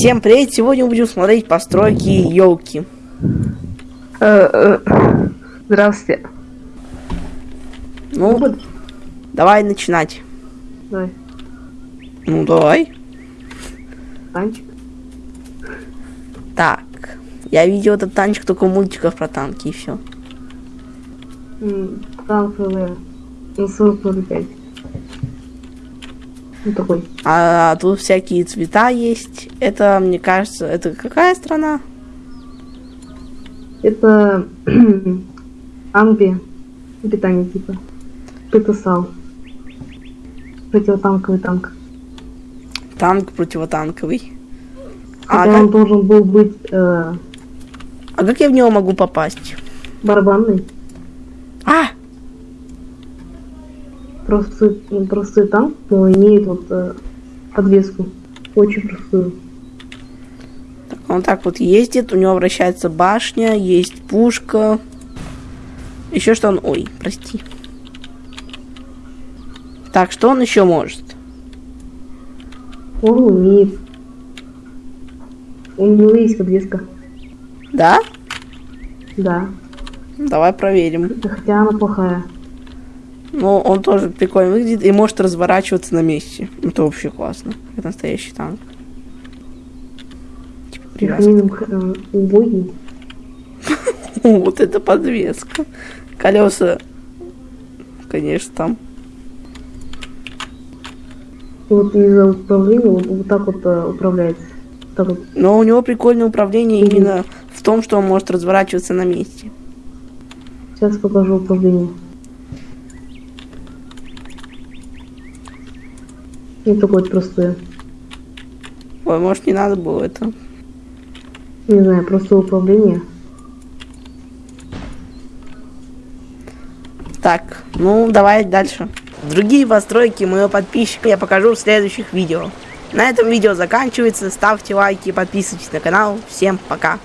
Всем привет! Сегодня будем смотреть постройки елки. Э, э, Здравствуйте. Ну, Вот, давай начинать. Давай, Ну, давай. танчик. Так. Я видел этот танчик только в мультиках про танки и все. Танковые. На 45. Ну такой. А тут всякие цвета есть. Это, мне кажется, это какая страна? Это Анби. Питание типа. ПТСАУ. Противотанковый танк. Танк противотанковый. А Хотя как, он должен был быть э, а как я в него могу попасть? барабанный. А! Простой, ну, простой танк, но имеет вот э, подвеску. Очень простую. Он так вот ездит, у него вращается башня, есть пушка. Еще что он... Ой, прости. Так, что он еще может? Он умеет. У него есть подвеска. Да? Да. Давай проверим. Хотя она плохая. Ну, он тоже прикольно выглядит и может разворачиваться на месте. Это вообще классно. Это настоящий танк. Типа привязка. Э, убогий. Вот это подвеска. Колеса, конечно, там. И вот из-за управления вот, вот так вот э, управляется. Так вот. Но у него прикольное управление именно в том, что он может разворачиваться на месте. Сейчас покажу управление. Не простое. Ой, может не надо было это. Не знаю, простое управление. Так, ну давай дальше. Другие постройки моего подписчика я покажу в следующих видео. На этом видео заканчивается. Ставьте лайки, подписывайтесь на канал. Всем пока.